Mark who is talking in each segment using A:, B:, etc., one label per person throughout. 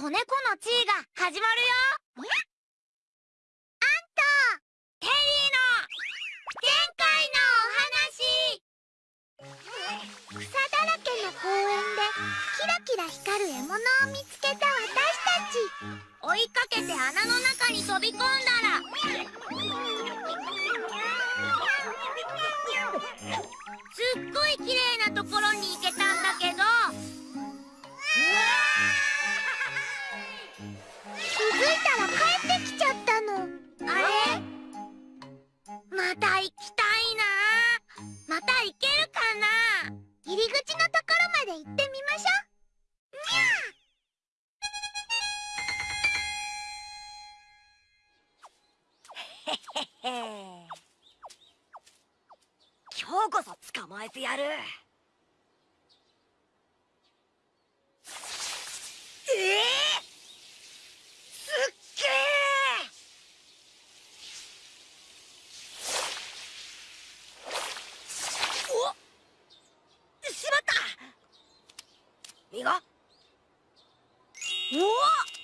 A: 子猫の地位が始まるよ。あんたテリーの前回のお話。草だらけの公園でキラキラ光る獲物を見つけた私たち。追いかけて穴の中に飛び込んだら。すっごい綺麗なところに行けまた行きた
B: おっ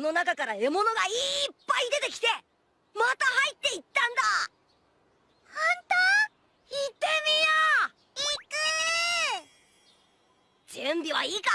A: こ
B: の中から獲物がいっぱい出てきてまた入っていったんだ。
A: 本当？
B: 行ってみよう。行く。準備はいいか？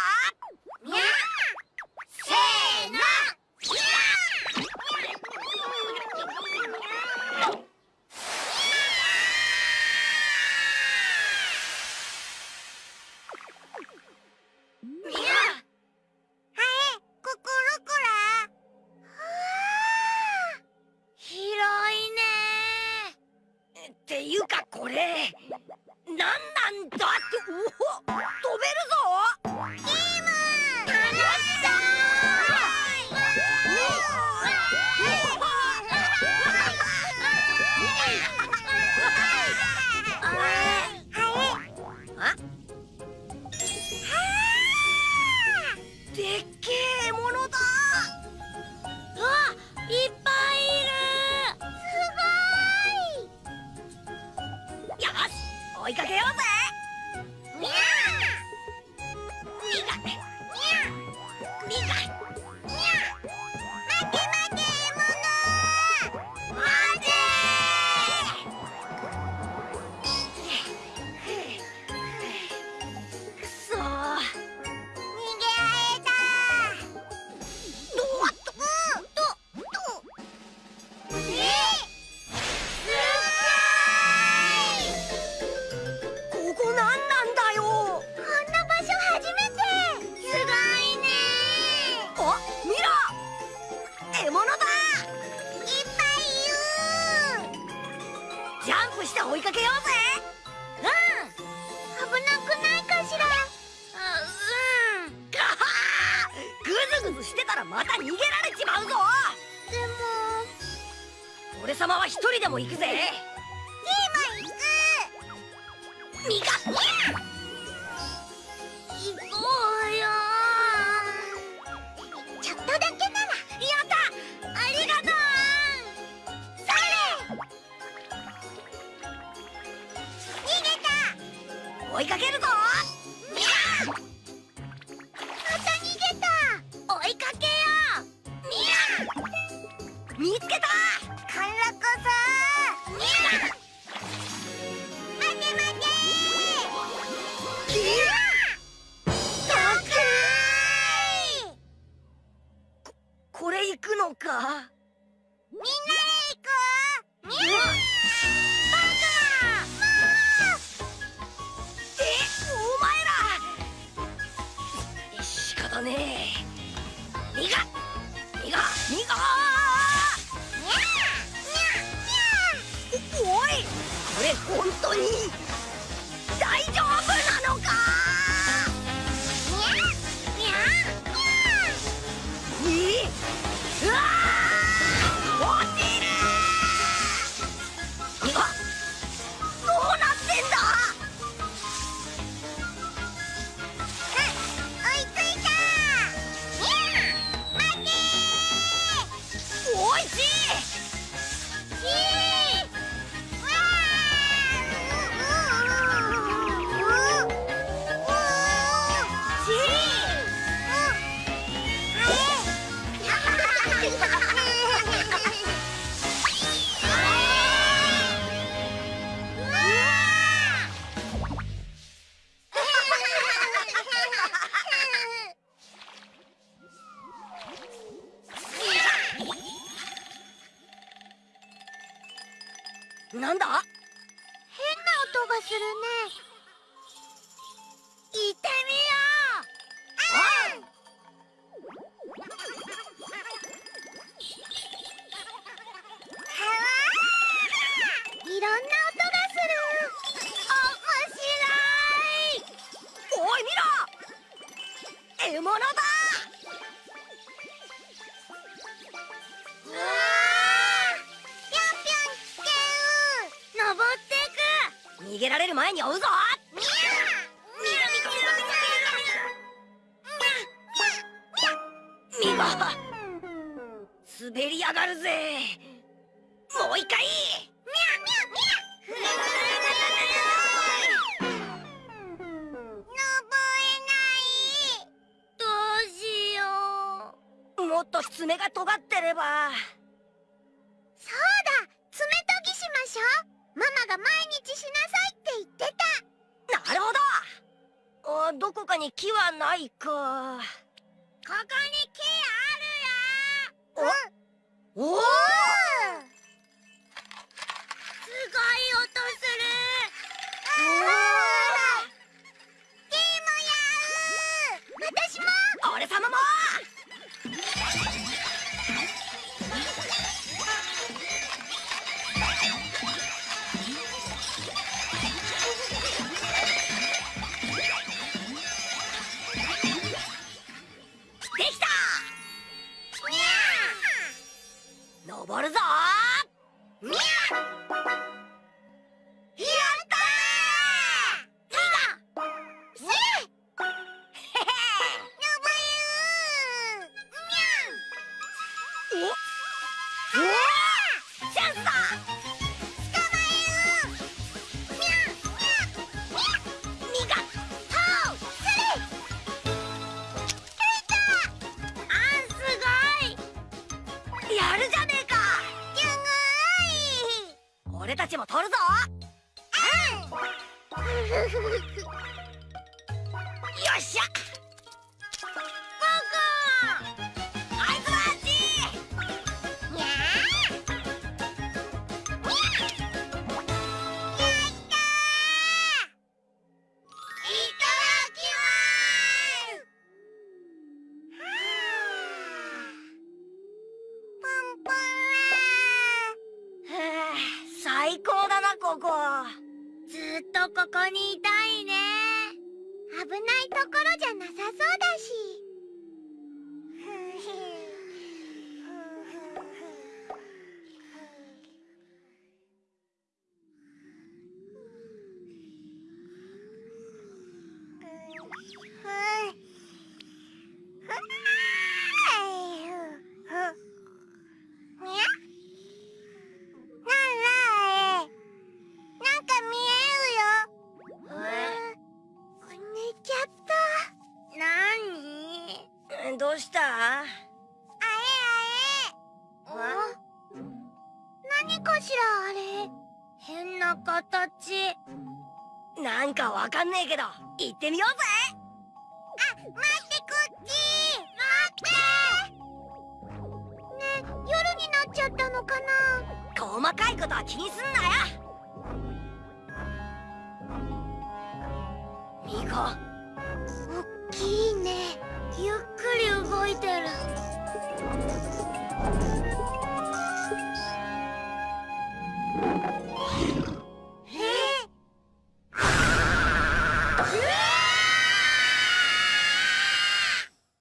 B: ズグズしてたらまた逃げられちまうぞ。
A: でも。
B: 俺様は一人でも行くぜ。
A: ゲーム行く
B: ミカ
A: 行こうよ。ちょっとだけならやったありがとう。それ。逃げた。
B: 追いかけるぞね。え
A: にゃにゃに
B: おいこれ本当に逃げられる前に追うぞ。
A: みやみやみやみや
B: ミガ滑りやがるぜもう一回
A: 登れないどうしよう
B: もっと爪が尖ってれば
A: そうだ爪研ぎしましょうママが毎日しなさい
B: どこかに木はないか。
A: ここに木あるよ。
B: お？お
A: すごい音する
B: できた
A: にゃ登る
B: ぞ。よっしゃ。ここ
A: にいたいね。危ないところじゃなさそうだし。形
B: なんかわかんねえけど行ってみようぜ。
A: あ待ってこっち。待って。ね夜になっちゃったのかな。
B: 細かいことは気にすんなよ。ミコ。お
A: っきいね。
C: ゆっくり動いてる。